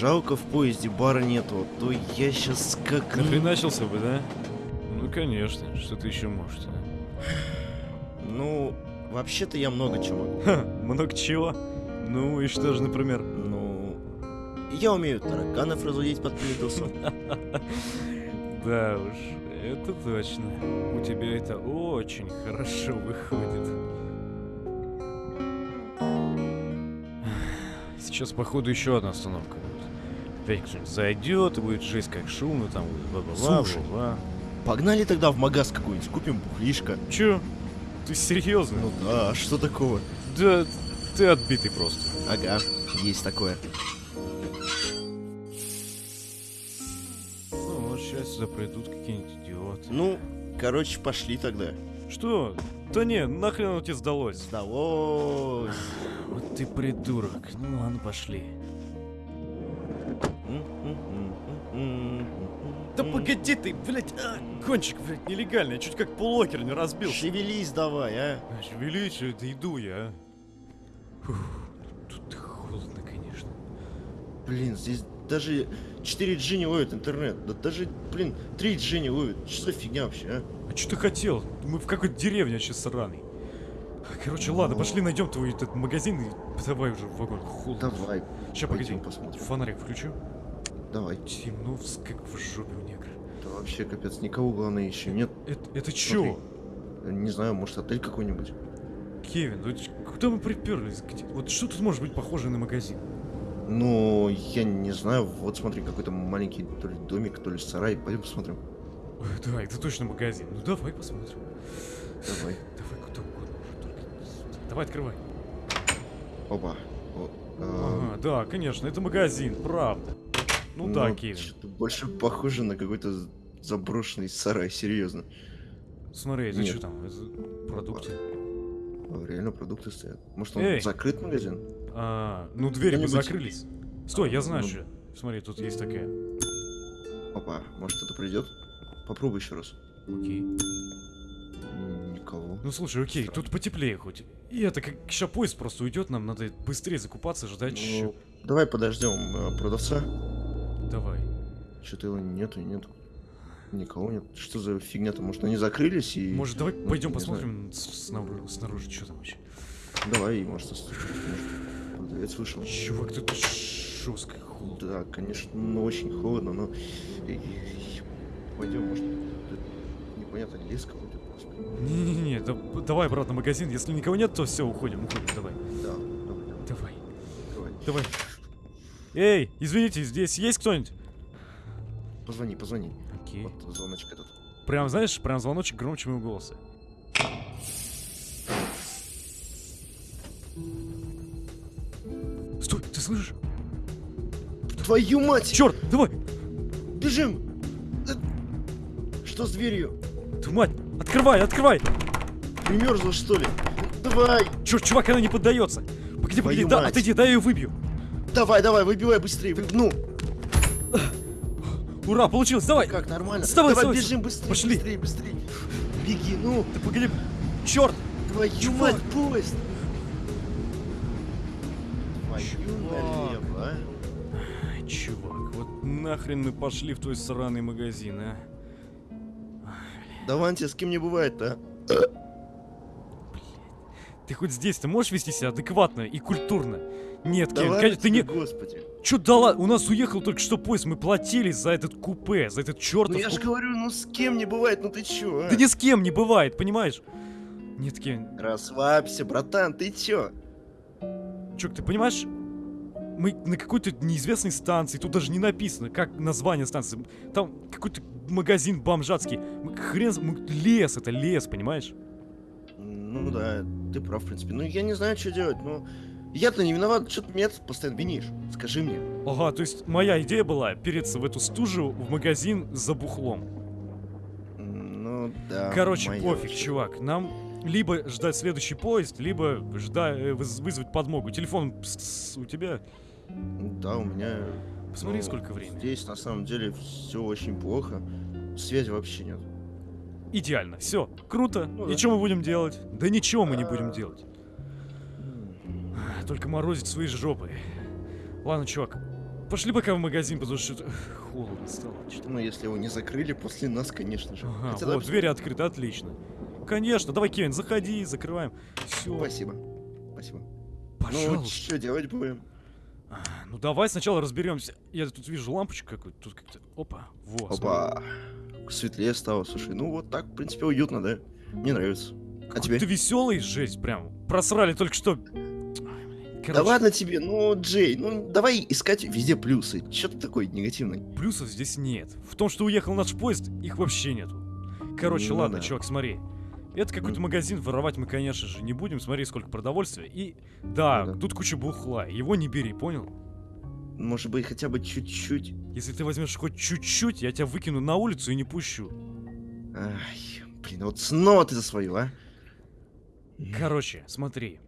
Жалко в поезде бара нету, а то я сейчас как... Нахреначился бы, да? Ну, конечно. Что ты еще можешь, а? Ну, вообще-то я много чего. Ха, много чего? Ну, и что же, например? Ну, я умею тараканов разводить под плинтусом. Да уж, это точно. У тебя это очень хорошо выходит. Сейчас, походу, еще одна остановка. Опять кто-нибудь зайдет, и будет жесть как шумно, там будет бла-бла-бла, бла-бла. Погнали тогда в магаз какой-нибудь, купим бухлишко. Че? Ты серьезно? Ну да, а что такого? Да, ты отбитый просто. Ага, есть такое. Ну, вот сейчас сюда придут какие-нибудь идиоты. Ну, короче, пошли тогда. Что? Да не, нахрен оно тебе сдалось? Сдалось. Вот ты придурок. Ну ладно, пошли. Да погоди ты, блядь, а, кончик, блядь, нелегальный, я чуть как полокер не разбился. Шевелись давай, а. Величие, да иду я, а. Фух, тут холодно, конечно. Блин, здесь даже 4G не ловит интернет. Да даже, блин, 3G не ловит. Что за фигня вообще, а? А что ты хотел? Мы в какой-то деревне вообще сраный. Короче, ладно, Ну. пошли найдем твой этот магазин и давай уже в вагон. Холодно. Давай, Сейчас, погоди. посмотрим. Фонарик включу. Давай. Темно, вс- как в жопе у негра. Да вообще капец, никого главное еще нет. Это, это чё? Не знаю, может отель какой-нибудь. Кевин, ну куда мы приперлись? Где- Вот что тут может быть похоже на магазин? Ну, я не знаю, вот смотри, какой-то маленький то ли домик, то ли сарай. Пойдем посмотрим. Ой, да, это точно магазин. Ну давай посмотрим. Давай. Давай куда угодно. только. Давай открывай. Опа. О, а, Ага, да, конечно, это магазин, правда. Ну, да, Кевин. больше похоже на какой-то заброшенный сарай, серьезно. Смотри, это что там? Это продукты? А, Реально продукты стоят. Может он Эй! закрыт магазин? А, ну двери бы закрылись. Стой, я знаю Ну. что. Смотри, тут есть такая. Опа, может кто-то придет? Попробуй еще раз. Окей. Никого. Ну слушай, окей, тут потеплее хоть. И это как сейчас поезд просто уйдет, нам надо быстрее закупаться, ждать Ну, еще. давай подождем э, продавца. Давай. Что-то его нету, нету. Никого нет. Что за фигня-то? Может они закрылись и... Может, давай ну, пойдем посмотрим снаружи, снаружи, что там вообще. Давай, может, может, продавец вышел. Чувак, тут жестко холодно. Да, конечно, ну очень холодно, но... Пойдем, может, непонятно, лес какой-то просто. Не-не-не, да- давай обратно в магазин. Если никого нет, то все, уходим, уходим, давай. Да, давай, давай, Давай, давай. Эй, извините, здесь есть кто-нибудь? Позвони, позвони. Окей. Вот звоночек этот. Прям, знаешь, прям звоночек громче моего голоса. Стой, ты слышишь? Твою мать! Черт, давай! Бежим! Э, Что с дверью? Твою мать! Открывай, открывай! Примерзла, что ли? Давай! Черт, чувак, она не поддается! Погоди, погоди, Твою да, мать. отойди, дай я ее выбью. Давай, давай, выбивай быстрее. вы- Ну, Ура, получилось, давай! как, нормально? Вставай, давай, вставай, бежим быстрее, Пошли. быстрее, быстрее. Беги, ну, Ты погоди! Черт! твою Чувак. мать, поезд! Твою Чувак. налево, а? Чувак, вот нахрен мы пошли в твой сраный магазин, а? Давайте, с кем не бывает-то, а? Ты хоть здесь ты можешь вести себя адекватно и культурно? Нет, Давай, конечно, ты не... господи. Чё дала? У нас уехал только что поезд, мы платили за этот купе, за этот Ну чертов я же купе. говорю, ну с кем не бывает, ну ты чё, а? Да ни с кем не бывает, понимаешь? Нет, Кевин, Расслабься, братан, ты чё? Чувак, ты понимаешь? Мы на какой-то неизвестной станции, тут даже не написано, как название станции. Там какой-то магазин бомжатский. Мы хрен... мы- лес, это лес, понимаешь? Ну да, ты прав, в принципе. Ну я не знаю, что делать, ну... Я-то не виноват, что ты меня постоянно винишь? Скажи мне. Ага, то есть моя идея была переться в эту стужу в магазин за бухлом. Ну да. Короче, пофиг, вообще. чувак. Нам либо ждать следующий поезд, либо ждать, вызвать подмогу. Телефон у тебя? Да, у меня... Посмотри, ну, сколько времени. Здесь на самом деле все очень плохо. Связи вообще нет. Идеально, все, круто. Ну И да. что мы будем делать? Да ничего мы не будем А. делать. Только морозить свои жопы. Ладно, чувак, Пошли пока в магазин, потому что холодно стало. Что-то- Ну, если его не закрыли после нас, конечно же. Ага, Хотя, вот, давай двери открыты, отлично. Конечно, давай, Кевин, заходи, закрываем. Все, Спасибо. Спасибо. Ну, пожалуйста. что делать будем? А, Ну давай сначала разберемся. Я тут вижу лампочку какую-то, тут как-то... Опа, во, смотри. Опа. Светлее стало, слушай. Ну, вот так, в принципе, уютно, да? Мне нравится. А тебе? Ты веселый, жесть, прям. Просрали только что. Блин. Да Короче, ладно тебе, ну, Джей, ну, давай искать везде плюсы. Че ты такой негативный? плюсов здесь нет. В том, что уехал наш поезд, их вообще нету. Короче, Ну ладно, да. чувак, смотри. Это какой-то магазин, воровать мы, конечно же, не будем. Смотри, сколько продовольствия. И да, Ну да. тут куча бухла. Его не бери, понял? Может быть, хотя бы чуть-чуть. Если ты возьмешь хоть чуть-чуть, я тебя выкину на улицу и не пущу. Ай, блин, вот снова ты за свою, а? Короче, смотри.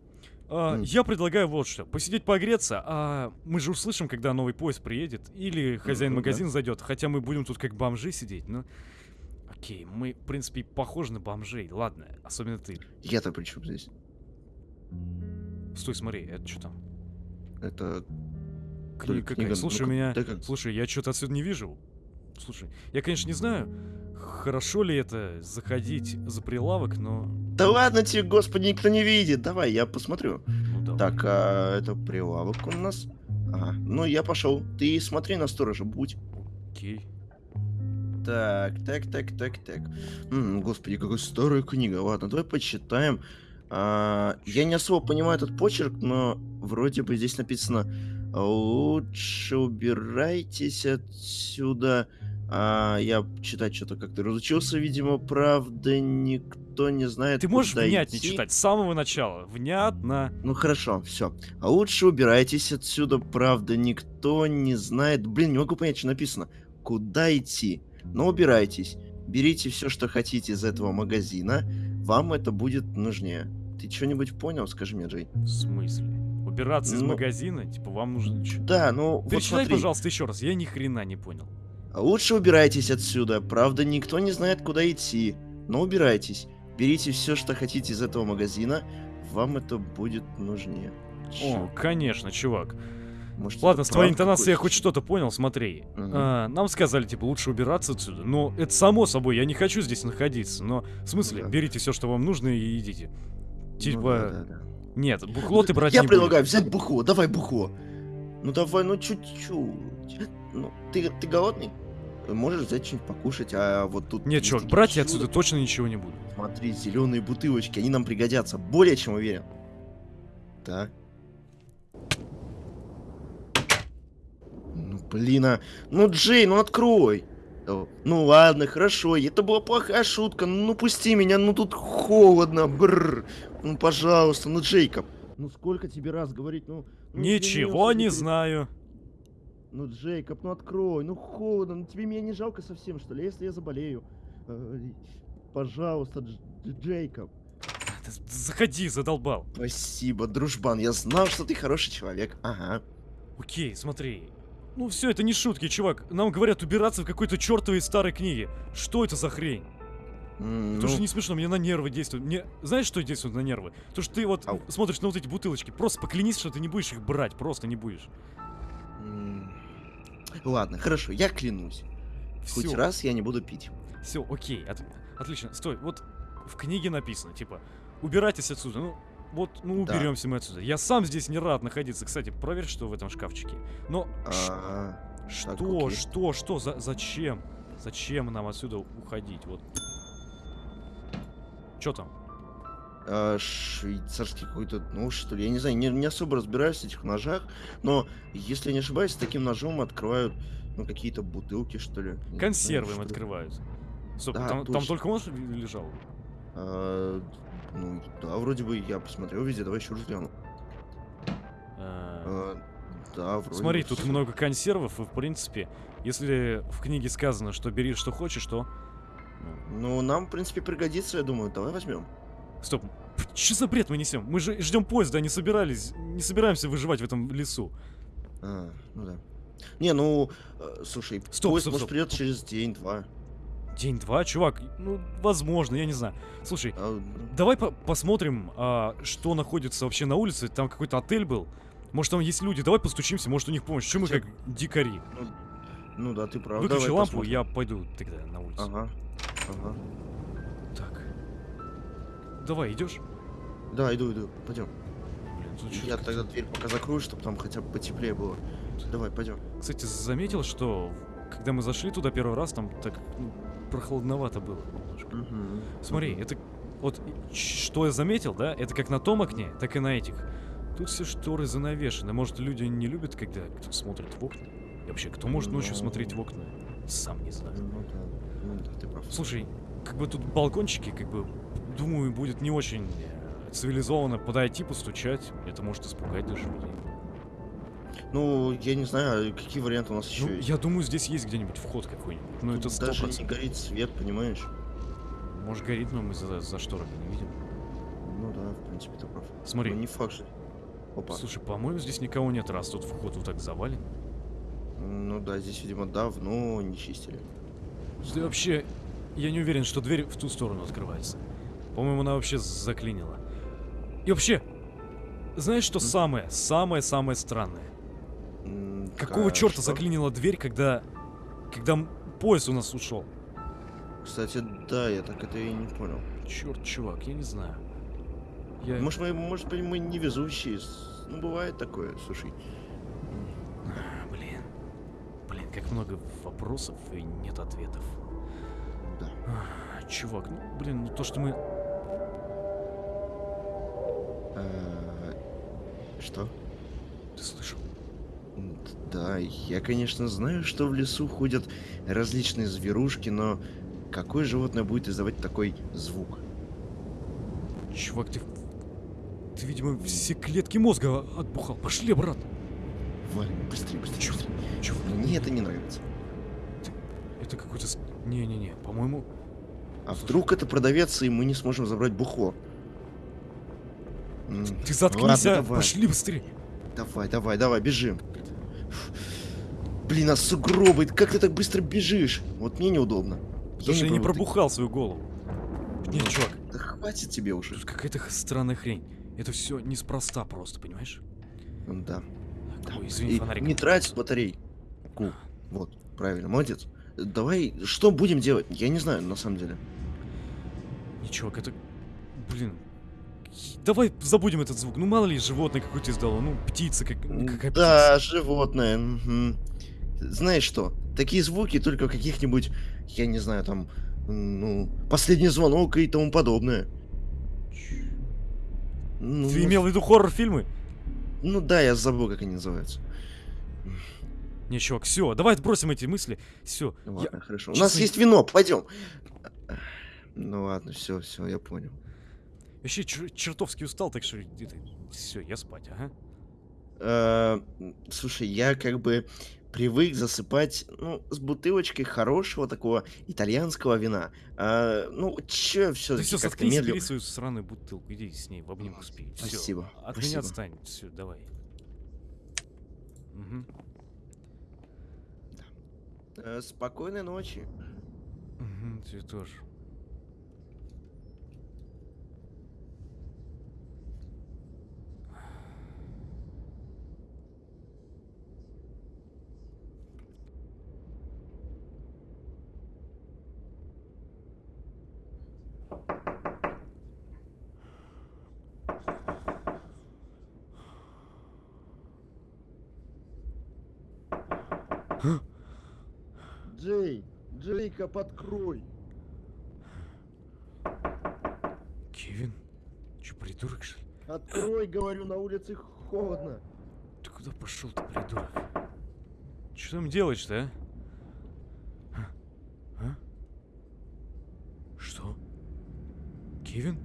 А, я предлагаю вот что. Посидеть погреться, а мы же услышим, когда новый поезд приедет. Или хозяин Ну да. магазина зайдет. Хотя мы будем тут как бомжи сидеть, но... Окей, мы, в принципе, похожи на бомжей. Ладно, особенно ты. Я-то при чем здесь? Стой, смотри, это что там? Это... Книга Книга, какая? Слушай, у ну-ка, меня... дай-ка. Слушай, я что-то отсюда не вижу. Слушай, я, конечно, не знаю, хорошо ли это заходить за прилавок, но... Да ладно тебе, господи, никто не видит. Давай, я посмотрю. Ну, давай. Так, а это прилавок у нас. Ага, ну я пошел. Ты смотри на сторожа, будь. Окей. Так, так, так, так, так. М, господи, какая старая книга. Ладно, давай почитаем. А, я не особо понимаю этот почерк, но вроде бы здесь написано «Лучше убирайтесь отсюда». А, я читать что-то как-то разучился, видимо, правда, никто не знает, Ты можешь внятнее идти. читать с самого начала. Внятно. Ну хорошо, все. А лучше убирайтесь отсюда, правда, никто не знает. Блин, не могу понять, что написано. Куда идти? Но убирайтесь. Берите все, что хотите из этого магазина. Вам это будет нужнее. Ты что-нибудь понял? Скажи мне, Джей. В смысле? Убираться из Ну- магазина? Типа, вам нужно... чё? Да, ну вот Перечитай, смотри. пожалуйста, еще раз. Я ни хрена не понял. Лучше убирайтесь отсюда. Правда, никто не знает, куда идти. Но убирайтесь. Берите все, что хотите из этого магазина. Вам это будет нужнее. О, конечно, чувак. Может, Ладно, с твоей интонацией я хоть что-то понял, смотри. Мгм. А, нам сказали, типа, лучше убираться отсюда. Но это само собой, я не хочу здесь находиться. Но, в смысле, Да. берите все, что вам нужно, и идите. Ну Типа, да, да, да. нет, бухло ты брать Я не предлагаю взять бухло, давай бухло. Ну давай, ну чуть-чуть. Ну, ты, ты голодный? Можешь взять что-нибудь покушать, а вот тут... Нет, такие брать я отсюда точно ничего не буду. Смотри, зеленые бутылочки, они нам пригодятся. Более чем уверен. Так. Ну, блин, а... Ну, Джей, ну открой. Ну ладно, хорошо, это была плохая шутка, ну пусти меня, ну тут холодно, бррр. Ну пожалуйста, ну Джейкоб. Ну сколько тебе раз говорить, ну... ну, Ничего не ты- знаю. Ну, Джейкоб, ну открой, ну холодно, ну тебе меня не жалко совсем, что ли, если я заболею? Э, Пожалуйста, Дж- Дж- Джейкоб. Заходи, задолбал. Спасибо, дружбан, я знал, что ты хороший человек. Ага. Окей, смотри. Ну все, это не шутки, чувак. Нам говорят убираться в какой-то чертовой старой книге. Что это за хрень? М, Это ну, же не смешно, мне на нервы действует. Мне... Знаешь, что действует на нервы? То, что ты вот Ау. смотришь на вот эти бутылочки, просто поклянись, что ты не будешь их брать, просто не будешь. Ладно, хорошо, я клянусь. Хоть Все, раз я не буду пить. все, окей, от- отлично. Стой, вот в книге написано, типа, убирайтесь отсюда. Ну, вот, ну Да. уберемся мы отсюда. Я сам здесь не рад находиться. Кстати, проверь, что в этом шкафчике. Но ш- Ага. что, окей. что, что, за, зачем? Зачем нам отсюда уходить? Вот. Что там? А, швейцарский какой-то нож, что ли. Я не знаю, не, не особо разбираюсь в этих ножах, но, если я не ошибаюсь, таким ножом открывают, ну, какие-то бутылки, что ли. Консервы им открывают. Стоп, Да, там, там точно. только нож лежал? А, ну, да, вроде бы я посмотрел везде, давай еще раз гляну. А, А, да, вроде Смотри, бы тут всё. много консервов, и в принципе, если в книге сказано, что бери что хочешь, то... ну, Ну, нам, в принципе, пригодится, я думаю. Давай возьмем. Стоп, что за бред мы несем? Мы же ждем поезда, не собирались, не собираемся выживать в этом лесу. А, ну да. Не, ну, э, слушай, Стоп, поезд, стоп, может, стоп. придет через день-два. День-два, чувак, ну, возможно, я не знаю. Слушай, А, давай по- посмотрим, а, что находится вообще на улице. Там какой-то отель был. Может, там есть люди, давай постучимся, может, у них помощь. Чем мы как дикари? Ну да, ты прав. Выключи Давай лампу, посмотрим. я пойду тогда на улицу. Ага. Ага. Давай, идешь? Да, иду, иду. Пойдем. Блин, тут Я как-то- тогда дверь пока закрою, чтобы там хотя бы потеплее было. Давай, пойдем. Кстати, заметил, что когда мы зашли туда первый раз, там так ну, прохладновато было немножко. Смотри, это вот что я заметил, да? Это как на том окне, так и на этих. Тут все шторы занавешены. Может, люди не любят, когда кто смотрит в окна? И вообще, кто может ночью Ну. смотреть в окна? Сам не знаю. Ну да, ну да, ты прав. Слушай, как бы тут балкончики, как бы, думаю, будет не очень э, цивилизованно подойти, постучать. Это может испугать даже людей. Ну, я не знаю, какие варианты у нас еще Ну, есть. я думаю, здесь есть где-нибудь вход какой-нибудь. Ну, это Тут сто даже не горит свет, понимаешь? Может, горит, но мы за, за шторами не видим. Ну да, в принципе, ты прав. Смотри, Ну, не факт же. Опа. слушай, по-моему, здесь никого нет, раз тут вход вот так завален. Ну да, здесь, видимо, давно не чистили. Да вообще, я не уверен, что дверь в ту сторону открывается. По-моему, она вообще заклинила. И вообще, знаешь, что самое, самое-самое странное? Какого да, черта что? заклинила дверь, когда, когда поезд у нас ушел? Кстати, да, я так это и не понял. Черт, чувак, я не знаю. Я... Может, мы, может быть, мы невезущие. Ну, бывает такое, слушай. Как много вопросов и нет ответов. Да. Ах, Чувак, ну, блин, ну то, что мы... Э, Что? Ты слышал? Да, я, конечно, знаю, что в лесу ходят различные зверушки, но какое животное будет издавать такой звук? Чувак, ты... Ты, видимо, все клетки мозга отбухал. Пошли обратно. Валь, быстрее, быстрее, быстрее. Чувак, Мне это не нравится. это какой-то... Не-не-не, по-моему... А вдруг это продавец, и мы не сможем забрать бухло? Ты заткнись, ладно, а! давай. Пошли быстрее. Давай, давай, давай, бежим. Блин, а сугробы, как ты так быстро бежишь? Вот мне неудобно. Потому что я не ты- пробухал свою голову. Нет, чувак, Да хватит тебе уже. тут какая-то странная хрень. Это все неспроста просто, понимаешь? Ну Да. Да. ой, извини, фонарик. не трать батарей. Ку. Вот, правильно, молодец. Давай, что будем делать? Я не знаю, на самом деле. Не, чувак, это... Блин. Давай забудем этот звук. Ну, мало ли, животное какое-то издало. Ну, птица, как... ну, какая птица. Да, животное. мгм. Знаешь что? Такие звуки только каких-нибудь, я не знаю, там, ну, последний звонок и тому подобное. Ну, Ты имел в виду хоррор-фильмы? Ну да, я забыл, как они называются. Чувак, все, давай отбросим эти мысли. Все. Ну ладно, хорошо. У честно, нас есть вино, пойдем. Ну ладно, все, все, я понял. Вообще чер- чертовски устал, так что все, я спать, ага. Э, Слушай, я как бы привык засыпать, ну, с бутылочкой хорошего такого итальянского вина. А, ну, че Ты все-таки все, как-то заткнись, медленно. бери свою сраную бутылку, иди с ней в обнимку спи. Всё. Спасибо, От спасибо. меня отстань. Все, давай. Мгм. Э, Спокойной ночи. Мгм, тебе тоже. Джей, Джейкоб, открой. Кевин? Че, придурок, что ли? Открой, говорю, на улице холодно. Ты куда пошел, ты придурок? Что там делаешь-то, а? А? А? Что? Кевин?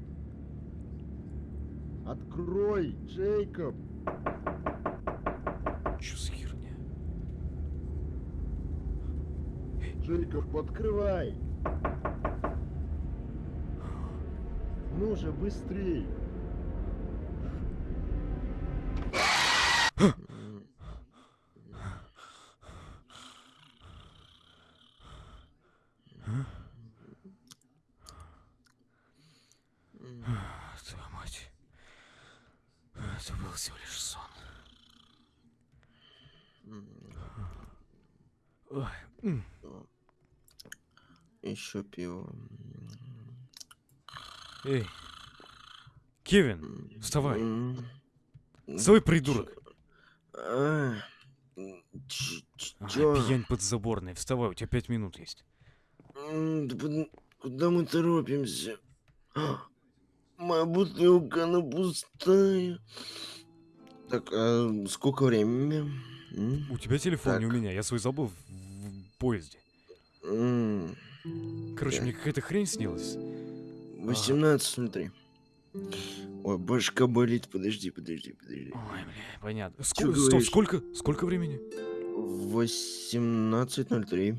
Открой, Джейкоб. Че за херня? Джейкоб, открывай. Ну же, быстрей. Твою мать. Это был всего лишь сон. Ой, м. Пиво. Эй. Кевин, вставай. Вставай, придурок. а, пьянь подзаборная. Вставай, у тебя пять минут есть. Куда мы торопимся? А, Моя бутылка, она пустая. Так, а сколько времени? У тебя телефон, не у Так. меня. Я свой забыл в, в поезде. Короче, мне какая-то хрень снилась. 18.03. Ой, башка болит. Подожди, подожди, подожди. Ой, бля, понятно. Ск- стоп, говоришь? сколько? Сколько времени? 18.03.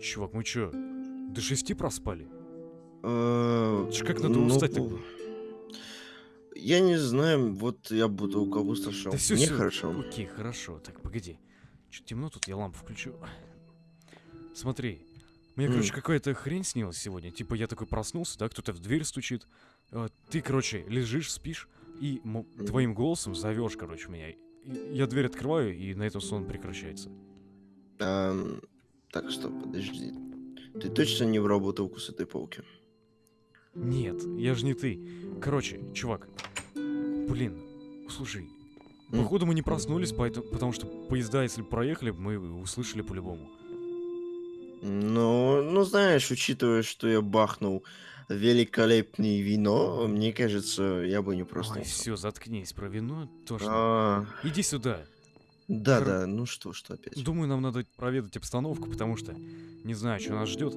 Чувак, мы чё, до шести проспали? А, Это ж как надо ну, устать тогда? Я не знаю, вот я буду у кого сошел. Да всё, Мне всё. хорошо. Окей, хорошо. Так, погоди. Чё темно тут, я лампу включу. Смотри. Мне, короче, какая-то хрень снилась сегодня. Типа я такой проснулся, да, кто-то в дверь стучит. А, Ты, короче, лежишь, спишь, и твоим голосом зовешь, короче, меня. Я дверь открываю, и на этом сон прекращается. Ам, так, стоп, подожди. Ты точно не врал бутылку с этой полки? Нет, я же не ты. Короче, чувак. Блин, слушай. Походу мы не проснулись, поэтому, потому что поезда, если проехали, мы услышали по-любому. Ну, ну, знаешь, учитывая, что я бахнул великолепное вино, мне кажется, я бы не Ой, проснулся. все, заткнись про вино. Тошно. А, Иди сюда. да, Хор- да, ну что, что опять? Думаю, нам надо проведать обстановку, потому что не знаю, что нас ждет.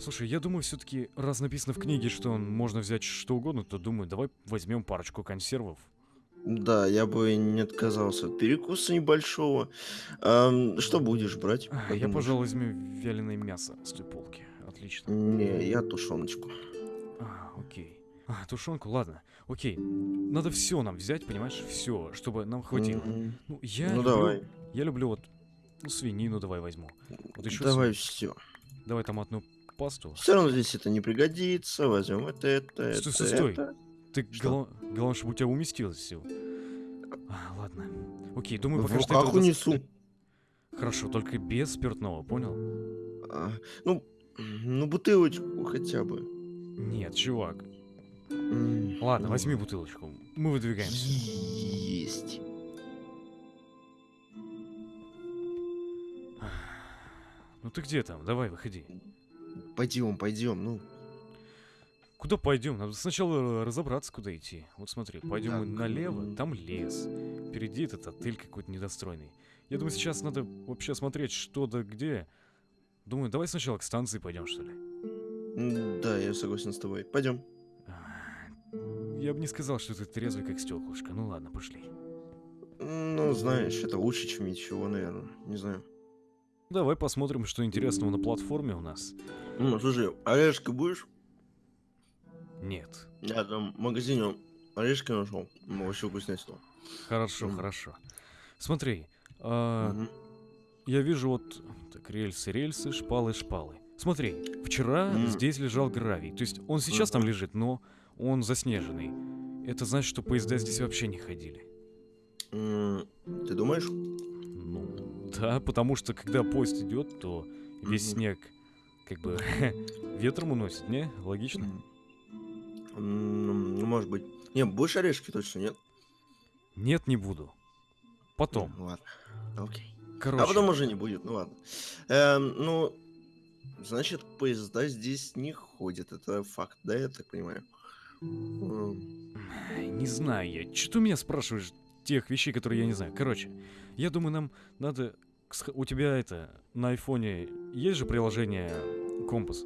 Слушай, я думаю, все-таки, раз написано в книге, что можно взять что угодно, то думаю, давай возьмем парочку консервов. Да, я бы не отказался от перекуса небольшого. Ам, что будешь брать? А, Я, пожалуй, возьму вяленое мясо с той полки. Отлично. Не, я тушеночку. А, окей. А, тушенку, ладно. Окей. Надо все нам взять, понимаешь? Все, чтобы нам хватило. Мгм. Ну, я Ну люблю, давай. Я люблю вот ну, свинину давай возьму. Вот еще Давай все. Давай томатную пасту. Все равно здесь это не пригодится. Возьмем это, это, Стой, это, стой, стой. это. Ты Что? гла- главное, чтобы у тебя уместилось все. А, ладно. Окей, думаю, В пока что руках унесу. Хорошо, только без спиртного, понял? А, ну, ну бутылочку хотя бы. Нет, чувак. М, Ладно, ну, возьми бутылочку. Мы выдвигаемся. Есть. Ну ты где там? Давай, выходи. Пойдем, пойдем. Ну, Куда пойдем? Надо сначала разобраться, куда идти. Вот смотри, пойдем мы налево, там лес. Впереди этот отель какой-то недостроенный. Я думаю, сейчас надо вообще смотреть, что да где. Думаю, давай сначала к станции пойдем, что ли. да, я согласен с тобой. Пойдем. А, Я бы не сказал, что ты трезвый, как стеклышко. Ну ладно, пошли. Ну, знаешь, это лучше, чем ничего, наверное. Не знаю. Давай посмотрим, что интересного на платформе у нас. Ну, слушай, орешки будешь? Нет. Я там в магазине орешки нашел. Вообще вкуснятина. Хорошо, М. хорошо. Смотри, а, Мгм. я вижу вот так рельсы, рельсы, шпалы, шпалы. Смотри, вчера М. здесь лежал гравий. То есть он сейчас там Мгм. лежит, но он заснеженный. Это значит, что поезда здесь вообще не ходили. М, Ты думаешь? Ну, да, потому что когда поезд идет, то весь Мгм. снег как бы ветром уносит, не? Логично? Ну, может быть. Не, будешь орешки точно, нет? Нет, не буду. Потом. М, Ладно. Окей. Короче, А потом уже не будет, ну ладно. Эм, ну, значит, поезда здесь не ходят. Это факт, да, я так понимаю? Не знаю я. Что ты меня спрашиваешь тех вещей, которые я не знаю? Короче, я думаю, нам надо... У тебя это, на айфоне есть же приложение Компас?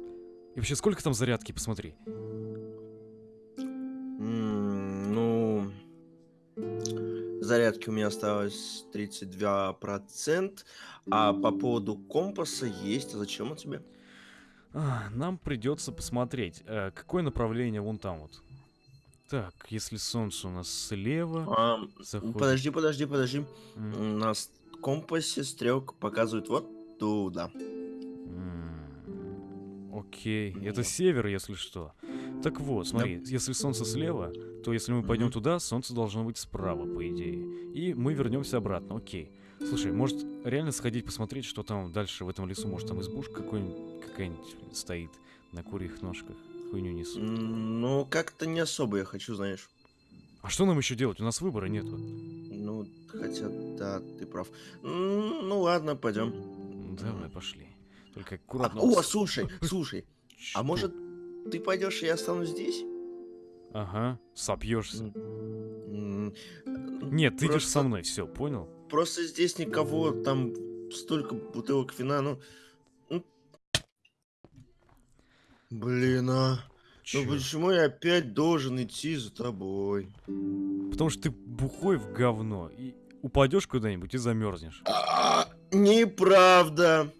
И вообще, сколько там зарядки, посмотри. Зарядки у меня осталось 32%, а по поводу компаса есть. А зачем он тебе? Нам придется посмотреть, э, какое направление вон там вот. Так, если солнце у нас слева... А, заходит- подожди, подожди, подожди. М, На с- компасе стрелка показывает вот туда. Окей, это север, если что. Так вот, смотри, если солнце слева, то если мы пойдем туда, солнце должно быть справа, по идее. И мы вернемся обратно, окей. Слушай, может реально сходить посмотреть, что там дальше в этом лесу? Может там избушка какой-нибудь, какая-нибудь стоит на курьих ножках? Хуйню несут. М, Ну, как-то не особо я хочу, знаешь. А что нам еще делать? У нас выбора нету. Ну, хотя, да, ты прав. Ну, ладно, пойдем. Давай, пошли. Только аккуратно. О, слушай, слушай, Что? а может ты пойдешь, и я останусь здесь? Ага, сопьешься. Нет, ты идешь просто- со мной, все, понял? Просто здесь никого, там столько бутылок вина, ну... ну. Блин, а... Чё? Ну почему я опять должен идти за тобой? Потому что ты бухой в говно и упадешь куда-нибудь и замерзнешь. А, Неправда.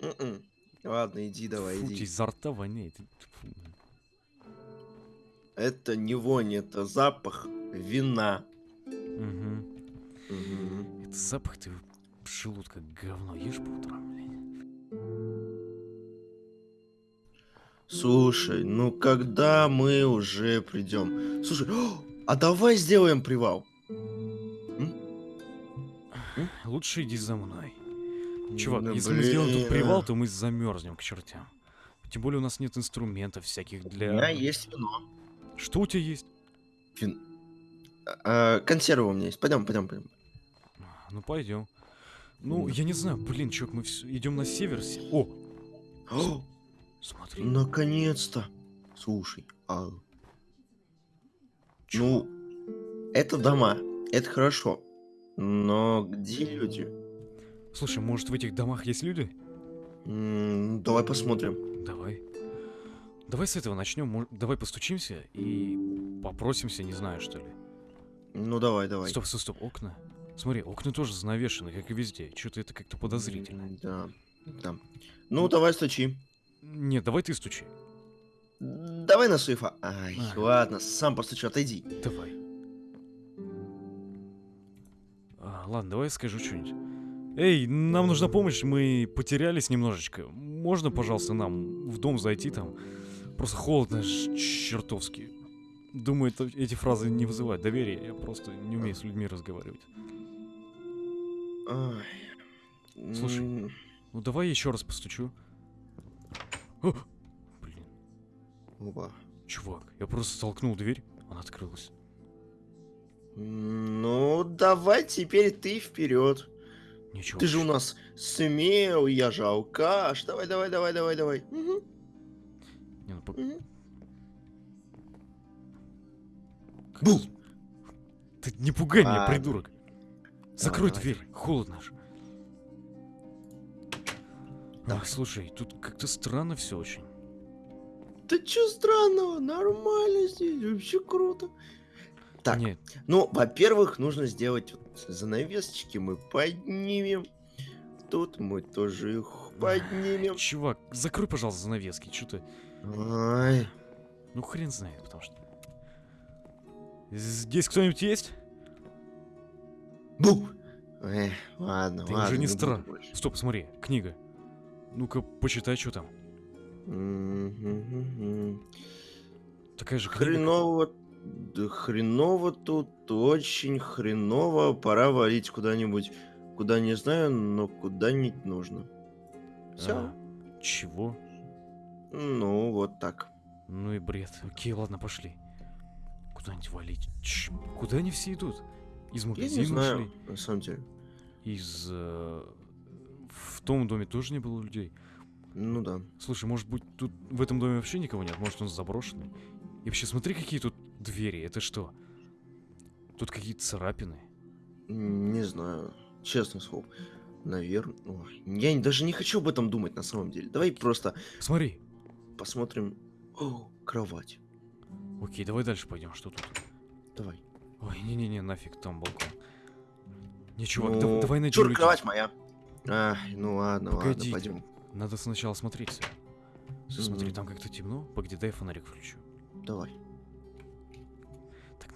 М-м. Ладно, иди давай, Фу, иди. изо рта воняет. Фу. Это не вонь, это запах вина. Мгм. Мгм. Это запах ты желудка говно ешь по утрам, блядь. Слушай, ну когда мы уже придем? Слушай, о, а давай сделаем привал. Лучше иди за мной. Чувак, Да если мы сделаем тут блин, привал, а. то мы замерзнем к чертям. Тем более у нас нет инструментов всяких У для... меня есть вино. Что у тебя есть? Вин... А, консервы у меня есть. Пойдем, пойдем, пойдем. Ну, пойдем. Ну, я не знаю, блин, чувак, мы идем на север. се- О, О, смотри. наконец-то. Слушай, а, чё? ну, это дома, это хорошо. Но где люди? Слушай, может в этих домах есть люди? М, давай посмотрим. Давай. Давай с этого начнем. Давай постучимся и попросимся, не знаю, что ли. Ну давай, давай. Стоп, стоп, стоп, окна. Смотри, окна тоже занавешены, как и везде. Что-то это как-то подозрительно. Да, да. Ну, давай стучи. Нет, давай ты стучи. Давай на суефа. Ай, Ага. ладно, сам постучу, отойди. Давай. А, ладно, давай я скажу что-нибудь. Эй, нам нужна помощь, мы потерялись немножечко. Можно, пожалуйста, нам в дом зайти там? Просто холодно чертовски. Думаю, это, эти фразы не вызывают доверия, я просто не умею с людьми разговаривать. Ай. Слушай. Ну давай еще раз постучу. О! Блин, опа. чувак, я просто толкнул дверь, она открылась. Ну, давай теперь ты вперед. Ничего. Ты же у нас смел, я же алкаш. Давай, давай, давай, давай, давай. Мгм, Не, ну, по- мгм. как- Бу! Ты не пугай меня, Ладно. придурок. Закрой давай, дверь, холодно ж. Давай. Ах, слушай, тут как-то странно все очень. Да чё странного? Нормально здесь, вообще круто. Так, Нет, ну, во-первых, нужно сделать вот занавесочки, мы поднимем. Тут мы тоже их поднимем. чувак, закрой, пожалуйста, занавески, что ты... Ай, Ну, хрен знает, потому что... Здесь кто-нибудь есть? бу! Эх, ладно, Ты ладно. уже не стран. Стоп, смотри, книга. Ну-ка, почитай, что там. Такая же книга. Хреново, да хреново тут, очень хреново. Пора валить куда-нибудь, куда не знаю, но куда-нибудь нужно. Все. А, чего? Ну, вот так. Ну и бред. Окей, ладно, пошли. Куда-нибудь валить. Ч- Куда они все идут? Из Я магазина не знаю, ушли? на самом деле. Из... э, В том доме тоже не было людей. Ну да. Слушай, может быть, тут в этом доме вообще никого нет? Может, он заброшенный? И вообще, смотри, какие тут двери. Это что? Тут какие-то царапины. Не знаю. Честно слово. Наверное. Я даже не хочу об этом думать на самом деле. Давай просто Смотри. посмотрим. О, кровать. Окей, давай дальше пойдем. Что тут? Давай. Ой, не-не-не, нафиг, там балкон. Не, чувак, Ну, дав- давай найдем чур, кровать моя. Ай, ну ладно, Погоди. ладно, пойдем. Надо сначала смотреться. Всё, Смотри, Мгм. там как-то темно. Погоди, дай фонарик включу. Давай.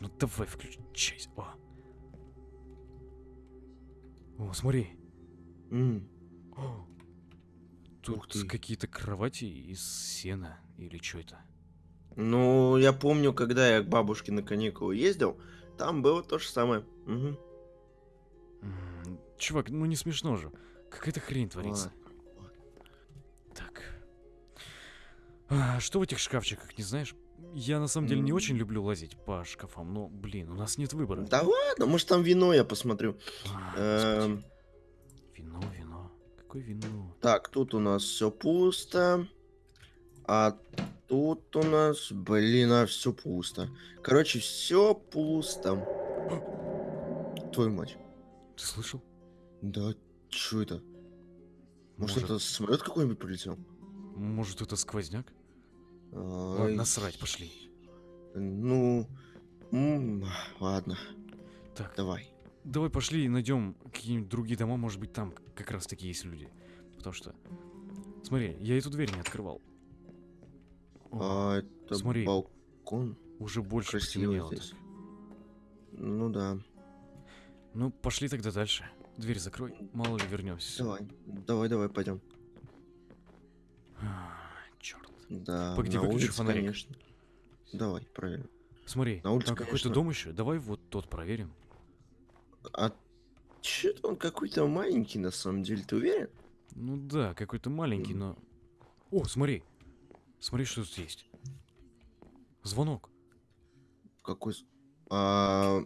Ну давай включайся. О. О, смотри. М, Тут Ух ты. какие-то кровати из сена или что это? Ну, я помню, когда я к бабушке на каникулы ездил, там было то же самое. М, Чувак, ну не смешно же. Какая-то хрень творится. Ладно. Так. А, что в этих шкафчиках, не знаешь? Я на самом деле не очень люблю лазить по шкафам, но, блин, у нас нет выбора. Да ладно, может там вино я посмотрю. А, Эм. Вино, вино. Какое вино? Так, тут у нас все пусто. А тут у нас, блин, а все пусто. Короче, все пусто. Твою мать. Ты слышал? Да, что это? Может, Может, это самолет какой-нибудь прилетел? может это сквозняк? Ладно, насрать, пошли. Ну, ладно, Так, давай. давай пошли и найдем какие-нибудь другие дома, может быть там как раз таки есть люди. Потому что, смотри, я эту дверь не открывал. О, А, это смотри. балкон. уже больше красиво здесь. так. Ну да. Ну, пошли тогда дальше. Дверь закрой, мало ли вернемся. Давай, давай, давай, пойдем. Черт. Да, Погоди, на выключу улице, фонарик. конечно. Давай, правильно. Смотри, На улице, там какой-то дом еще. Давай вот тот проверим. А что-то он какой-то маленький, на самом деле, ты уверен? Ну да, какой-то маленький, но... О, смотри. Смотри, что тут есть. Звонок. Какой... А...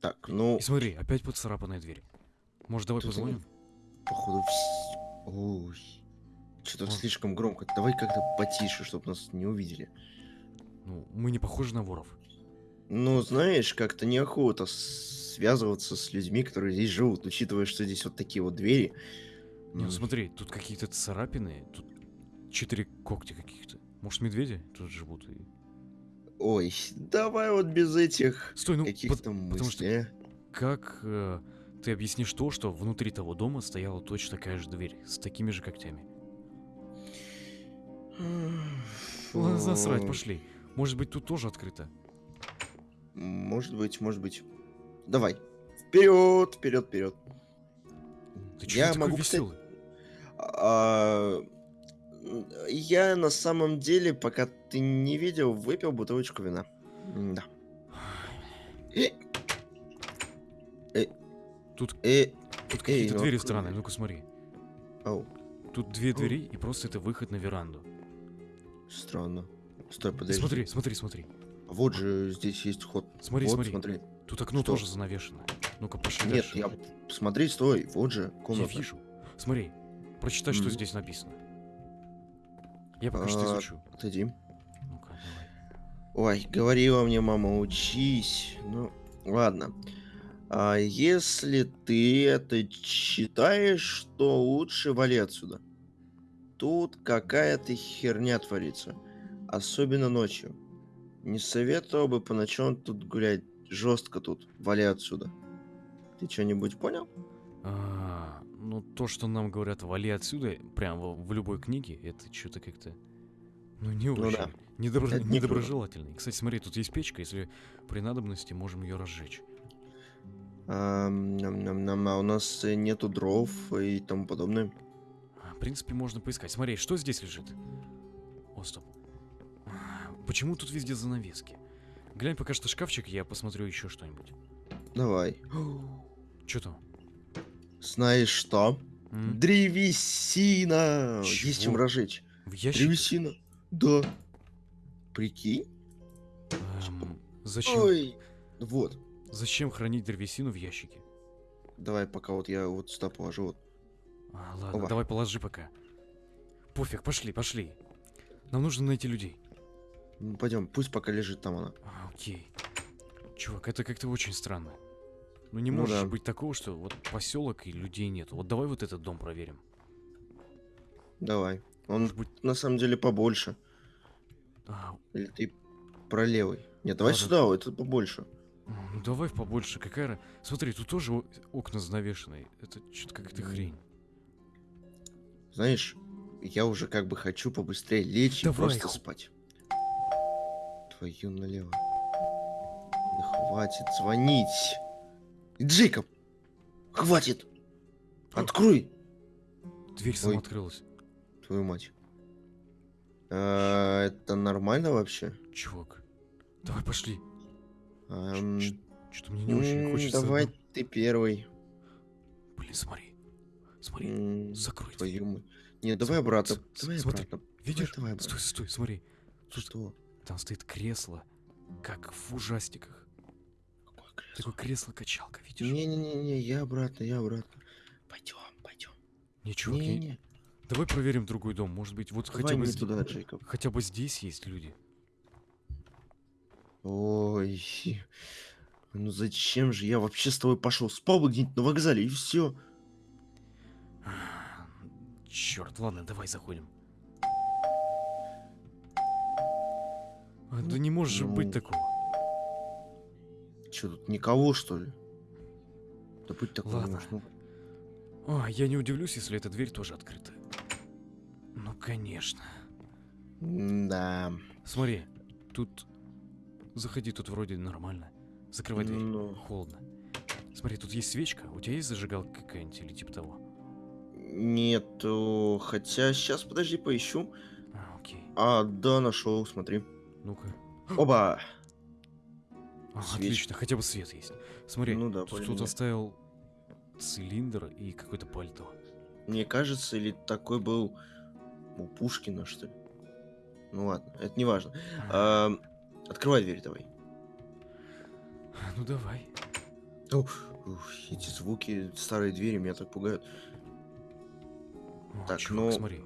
Так, ну, И смотри, опять поцарапанная дверь. Может, давай позвоним? походу... Ой, что-то Вот. слишком громко. Давай как-то потише, чтобы нас не увидели. Ну, мы не похожи на воров. Ну, знаешь, как-то неохота связываться с людьми, которые здесь живут, учитывая, что здесь вот такие вот двери. Не, ну смотри, тут какие-то царапины, тут четыре когтя каких-то. Может, медведи тут живут? И... Ой, давай вот без этих Стой, ну, каких-то пот- потому что мыслей. а. как э, ты объяснишь то, что внутри того дома стояла точно такая же дверь, с такими же когтями? Ладно, насрать, Фу. пошли. Может быть, тут тоже открыто? Может быть, может быть. Давай. Вперед, вперед, вперед. Ты Я такой могу, кстати, веселый? А, м, Я на самом деле, пока ты не видел, выпил бутылочку вина. Да. Тут, Э, тут эй, какие-то ну двери открой. странные, ну-ка смотри. ау, Тут две двери, и просто это выход на веранду. Странно. Стой, подожди. смотри, смотри, смотри. Вот же здесь есть ход. Смотри, вот, смотри. смотри. Тут окно Что? тоже занавешено. Ну-ка, пошли Нет, я... Смотри, стой. Вот же Я комната. вижу. Смотри, прочитай, что Мгм. здесь написано. Я пока что А, изучу. Отойди. Ну-ка, давай. Ой, говорила мне мама, учись. Ну, ладно. А если ты это читаешь, то лучше вали отсюда. Тут какая-то херня творится. Особенно ночью. Не советовал бы по ночам тут гулять. Жестко тут. Вали отсюда. Ты что-нибудь понял? А, ну то, что нам говорят, вали отсюда, прям в, в любой книге, это что-то как-то... Ну не Ну очень. да. Недобро- Это не круто. недоброжелательный. Кстати, смотри, тут есть печка, если при надобности можем ее разжечь. А, ням-ням-ням, а у нас нету дров и тому подобное. В принципе, можно поискать. Смотри, что здесь лежит? О, стоп. Почему тут везде занавески? Глянь пока что шкафчик, я посмотрю еще что-нибудь. Давай. Что там? Знаешь что? М? Древесина! Есть чем Чего? разжечь. В ящике? Древесина. Да. Прикинь? Эм, зачем, Ой. Вот. зачем хранить древесину в ящике? Давай, пока вот я вот сюда положу. Вот. А, ладно, Оба. давай положи пока. Пофиг, пошли, пошли. Нам нужно найти людей. Ну, Пойдем, пусть пока лежит там она. А, окей. Чувак, это как-то очень странно. Ну не Ну может же да. быть такого, что вот поселок и людей нет. Вот давай вот этот дом проверим. Давай. Он Может быть... на самом деле побольше. а, Или ты про левый? Нет, давай Ладно. сюда, это побольше. ну давай побольше, какая... Смотри, тут тоже окна занавешенные. Это что-то какая-то хрень. Знаешь, я уже как бы хочу побыстрее лечь и Давай, просто ху- спать. Твою налево. Да хватит звонить. Джейкоб! Хватит! Открой! Дверь сама Ой. открылась. Твою мать. А, это нормально вообще? Чувак, давай пошли. Ам, Что-то мне не очень хочется. Давай ты первый. Блин, смотри. Смотри, М, закрой. Твою мать. Не, давай обратно. с- Давай смотри, обратно. Видишь? давай обратно. Стой, стой, смотри. Что? там стоит кресло, как в ужастиках. Какое кресло? Такое кресло-качалка, видишь? Не-не-не, я обратно, я обратно. Пойдем, пойдем. Не, чувак, я- Не-не, давай проверим другой дом. Может быть, вот хотя давай бы, не зд- туда, Джейкоб. хотя бы здесь есть люди. Ой, ну зачем же я вообще с тобой пошел? Спал бы где-нибудь на вокзале и все. Черт, ладно, давай заходим. А, да не может же быть ну. такого. Че тут никого что ли? Да будь такой Ладно. может, ну, А, я не удивлюсь, если эта дверь тоже открыта. Ну, конечно. Да. Смотри, тут... Заходи, тут вроде нормально. Закрывай дверь. Ну. Холодно. Смотри, тут есть свечка. У тебя есть зажигалка какая-нибудь или типа того? Нету. Хотя сейчас, подожди, поищу. А, окей. А, да, нашел, смотри. Ну-ка. Оба! А, отлично, хотя бы свет есть. Смотри, Ну да, тут кто-то оставил цилиндр и какое-то пальто. Мне кажется, или такой был у Пушкина, что ли. Ну ладно, это не важно. А, открывай дверь давай. Ну давай. Ух, ух, эти звуки, старые двери меня так пугают. О, Так, чувак, ну- смотри.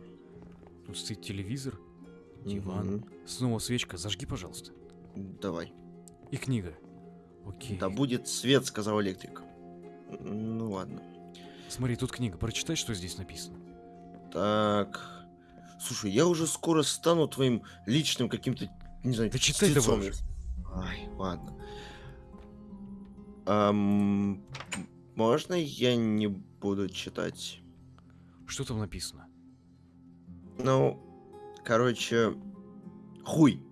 Тут стоит телевизор, диван. Мгм. Снова свечка, зажги, пожалуйста. Давай. И книга. Окей. Да будет свет, сказал электрик. Ну ладно. Смотри, тут книга. Прочитай, что здесь написано. Так. Слушай, я уже скоро стану твоим личным каким-то, не знаю, Да читай давай уже. Ай, ладно. Ам, можно я не буду читать? Что там написано? Ну, короче, хуй.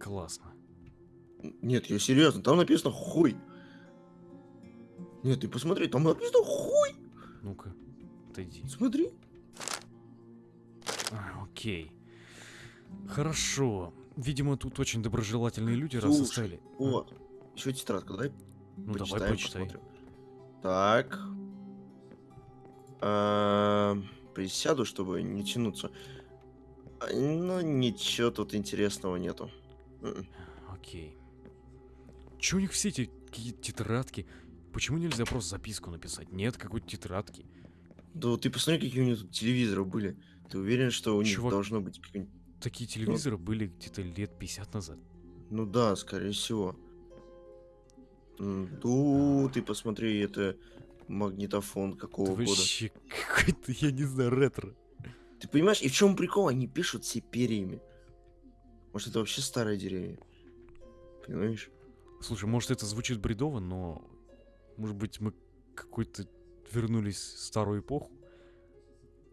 Классно. Нет, я серьезно, там написано хуй. Нет, ты посмотри, там написано хуй. Ну-ка, отойди. Смотри. А, окей. Хорошо. Видимо, тут очень доброжелательные люди, раз Слушай, оставили. А, Вот. Еще тетрадка, давай Ну давай почитаем, почитай. посмотрим. Так. А, Присяду, чтобы не тянуться. А, Ну, ничего тут интересного нету. М-м. Окей. Че у них все эти тетрадки? Почему нельзя просто записку написать? Нет какой-то тетрадки. Да вот ты посмотри, какие у них тут телевизоры были. Ты уверен, что у них Чувак. должно быть. Такие телевизоры были где-то лет 50 назад. Ну да, скорее всего. Ну, ты посмотри, это магнитофон какого Это года. вообще какой-то, я не знаю, ретро. Ты понимаешь, и в чем прикол? Они пишут все перьями. Может, это вообще старые деревья? Понимаешь? Слушай, может это звучит бредово, но... Может быть мы какой-то вернулись в старую эпоху?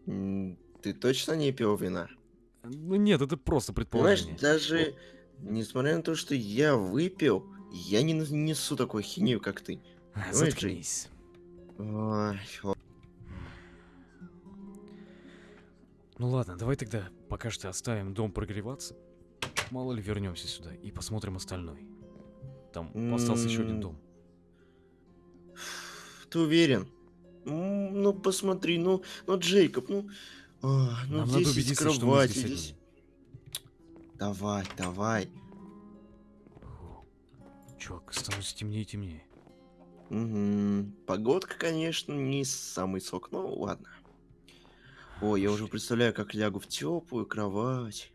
Ты точно не пил вина? Ну нет, это просто Понимаешь, предположение. даже несмотря на то, что я выпил, я не несу такой хинею, как ты. Джей. Заткнись. О, Ну ладно, давай тогда пока что оставим дом прогреваться. Мало ли вернемся сюда и посмотрим остальной. Там остался еще один дом. Ты уверен? Ну, посмотри, ну, ну, Джейкоб, ну... а, ну, Нам здесь надо есть убедиться, что кровать, здесь здесь-. Давай, давай. Чувак, становится темнее и темнее. Погодка, конечно, не самый сок, но ладно. Ой, я уже представляю, как лягу в теплую кровать.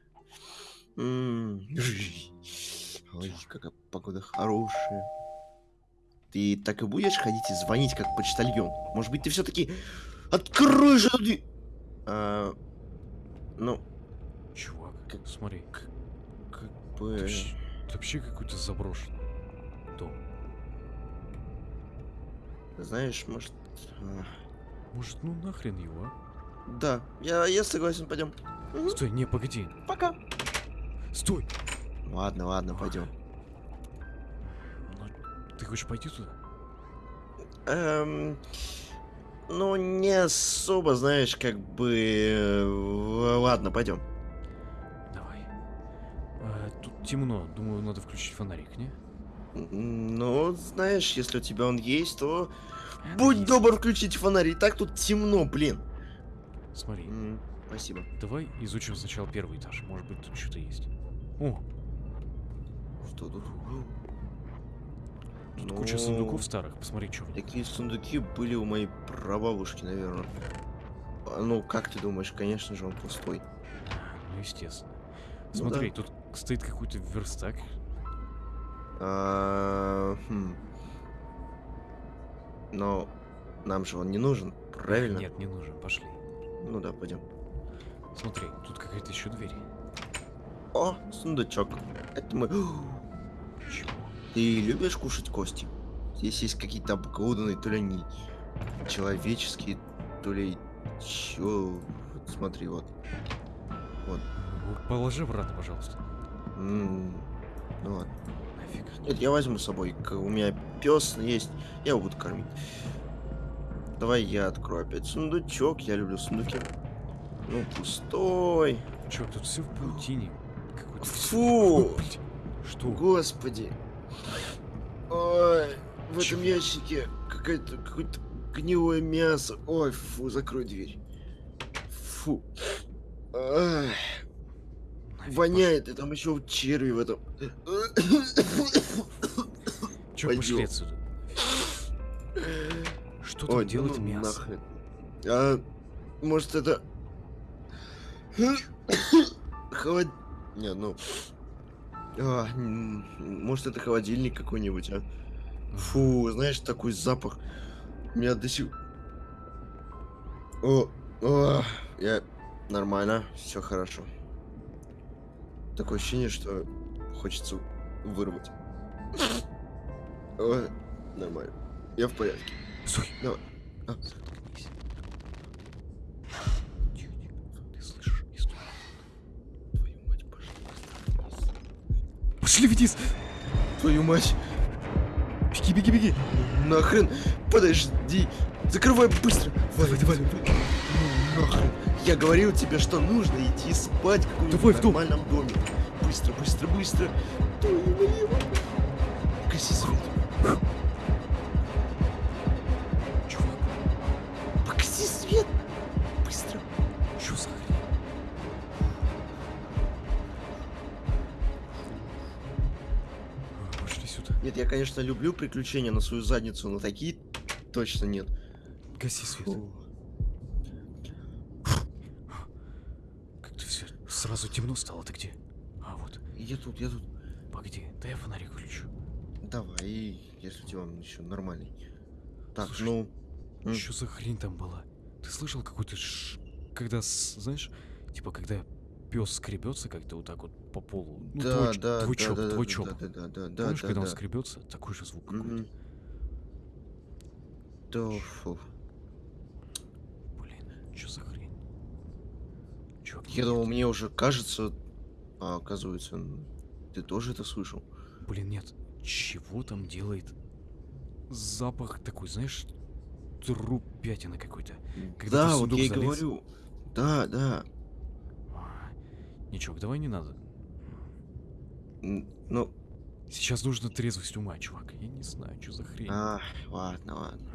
М. Ой, какая погода хорошая. Ты так и будешь ходить и звонить, как почтальон? Может быть, ты все-таки открой же дверь? А, ну, Чувак, Как- смотри. как Это бы... вообще, это вообще какой-то заброшенный Знаешь, может... а, Может, ну нахрен его, а? Да, я, я согласен, пойдем. Стой, не, погоди. Пока. Стой! Ладно, ладно, пойдем. Ну, ты хочешь пойти туда? Эм, ну, не особо, знаешь, как бы... э, Ладно, пойдем. Давай. Тут темно. Думаю, надо включить фонарик, не? Ну, знаешь, если у тебя он есть, то будь есть. добр включить фонарь. И так тут темно, блин. Смотри, М, Спасибо. давай изучим сначала первый этаж. Может быть, тут что-то есть. О, Что тут? тут куча Ну, сундуков старых. Посмотри, что. Такие сундуки были у моей прабабушки, наверное. А, Ну, как ты думаешь, конечно же, он пустой. Ну, естественно. Ну Смотри, тут стоит какой-то верстак. А, хм. Но нам же он не нужен, правильно? Нет, не нужен. Пошли. Ну да, пойдем. Смотри, тут какая-то еще дверь. О, сундучок. Это мы. Чего? Ты любишь кушать кости? Здесь есть какие-то обглоданные, то ли они человеческие, то ли чё. Вот смотри, вот. Ну, Положи обратно, пожалуйста. М, Ну ладно. Нафиг. Нет, я возьму с собой. У меня пес есть, я его буду кормить. Давай я открою опять сундучок. Я люблю сундуки. Ну, пустой. Че, тут все в паутине. Фу! Что? Господи. Ой, в Чё? этом ящике какое-то какое-то гнилое мясо. Ой, фу, закрой дверь. Фу. Ай, Нафиг, воняет, и там еще черви в этом. Че, Пойдём. пошли отсюда. Что там Ой, делает ну мясо? нахрен. А, может это... Холод... Не, ну... А, может это холодильник какой-нибудь, а? Фу, знаешь, такой запах. Меня до сих... О, о, я... Нормально, все хорошо. Такое ощущение, что хочется вырвать. Ой, нормально. Я в порядке. Стой. Давай. А. Заткнись. Ты слышишь? Твою мать, пошли. Пошли вниз! Твою мать. Беги, беги, беги! Нахрен. Подожди. Закрывай быстро. Давай, давай, давай. Ну, нахрен. Я говорил тебе, что нужно идти спать в каком-нибудь нормальном доме. Быстро, быстро, быстро. Гаси свет. Чувак, Погаси свет. Быстро. что за? А, Пошли сюда. Нет, я, конечно, люблю приключения на свою задницу, но такие точно нет. Гаси свет. Фу. Как-то все сразу темно стало. Ты где? А, вот. Я тут, я тут. Погоди, дай я фонарик включу. Давай, если у тебя он еще нормальный. Так, Слушай, ну... М. Что за хрень там была? Ты слышал какой-то ш... Когда, знаешь, типа, когда пес скребется как-то вот так вот по полу. Ну, да, твой, ч- да, твой да, да, да, твой да. Да, да, да, да, Помнишь, да, когда он да. скребется, такой же звук какой-то. Мгм. Да, фу. Блин, что за Чувак, Я думал, мне уже кажется, а оказывается, ты тоже это слышал. Блин, нет. Чего там делает запах такой, знаешь, труп пятина какой-то. Когда да, вот я и говорю. Да, да. А, Ничего, давай не надо. Ну, Сейчас нужно трезвость ума, чувак. Я не знаю, что за хрень. а, ладно, ладно.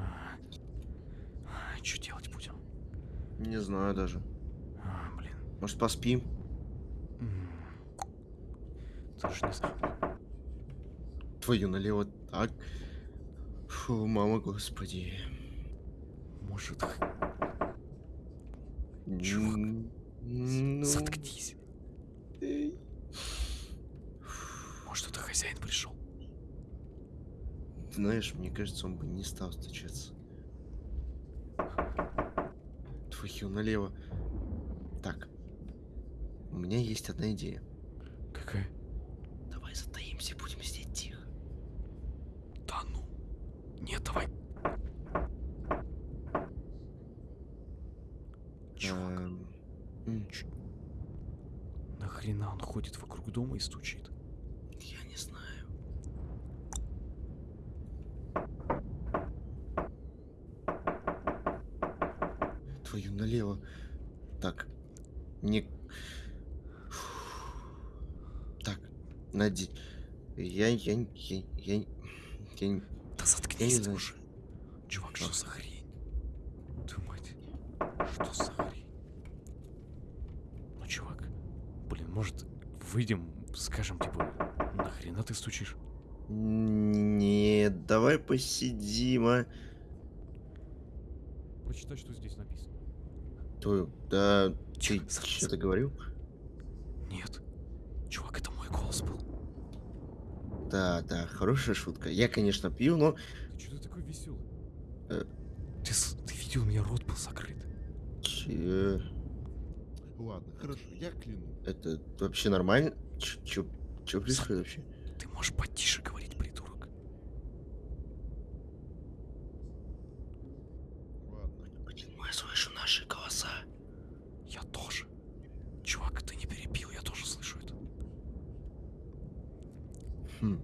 Что делать будем? Не знаю даже. А, блин. Может, поспим? Не знаю. Твою налево так. Фу, мама, господи. Может, Чувак, Ну, заткнись. Может, это хозяин пришел? Знаешь, мне кажется, он бы не стал стучаться. Твою налево. Так. У меня есть одна идея. Какая? Давай затаимся, будем сидеть тихо. Да ну. Нет, давай. Чувак, Эм, нахрена он ходит вокруг дома и стучит? Я не знаю. Твою налево. Так. Не... Так. Нади... Я, я, я, я, я, я, Да заткнись ты знаю. уже. Чувак, что за хрень? Твою мать. Что за хрень? Ну, чувак, блин, может, выйдем, скажем, типа, нахрена ты стучишь? Нет, давай посидим, а. Прочитай, что здесь написано. То, да, ты Тихо, заткнись. что-то говорил? Нет. Чувак, это мой голос был. Да, да, хорошая шутка. Я, конечно, пью, но... Ты что ты такой веселый? Э. Ты, ты видел, у меня рот был закрыт. Че, Ладно, хорошо, я кляну. это вообще нормально? Ч- Чё, чё происходит вообще? Ты можешь потише говорить, придурок. Ладно. Почему я слышу наши голоса? Я тоже. Чувак, ты не перебил, я тоже слышу это. Хм,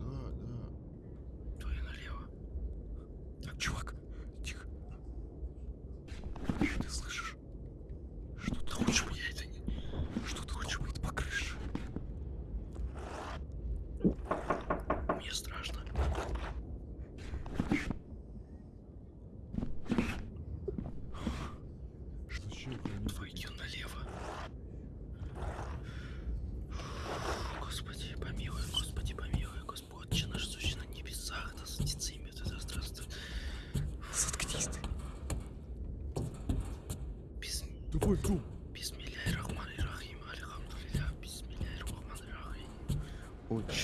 Да, да. твою налево. Так, чувак, тихо. Ты слышишь? Что-то Лучше бы я это не... Что-то хлопает по крыше. Мне страшно. Что еще хранить? Твою налево. Господи, помилуй, Господи, помилуй, Господь, Отче наш, сущий на небесах, да светится имя Твое, да здравствует. Заткнись ты. Бисм... Давай, Том. Бисмилляхи-рахмани-рахим, альхамдулилля, бисмилляхи-рахмани-рахим.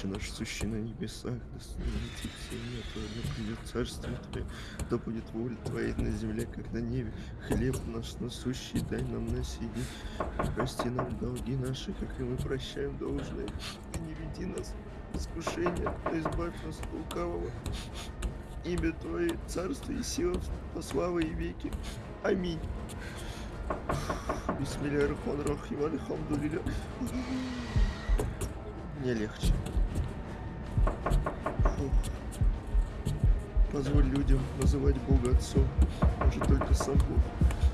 Отче наш, сущий на небесах, да светится имя Твое, да придет царствие Твое, да будет воля Твоя на земле, как на небе. Хлеб наш насущий дай нам на сей прости нам долги наши, как и мы прощаем должное. И не веди нас в искушение, но избавь нас от лукавого. Имя Твое, царство и сила, по славы и веки. Аминь. Бисмилля рахман рахим, альхамдулилля. Мне легче. Фух. Позволь людям называть Бога Отцом. Может, только сам Бог.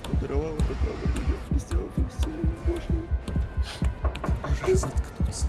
Он это право людям, и сделав их сынами Божьими. Можешь заткнуться.